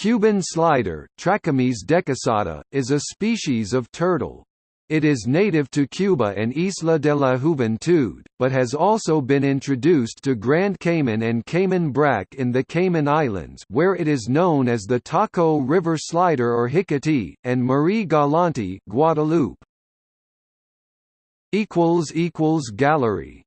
Cuban slider Trachemys decussata, is a species of turtle. It is native to Cuba and Isla de la Juventud, but has also been introduced to Grand Cayman and Cayman brac in the Cayman Islands where it is known as the Taco River slider or jicatí, and Marie Galante Guadeloupe. Gallery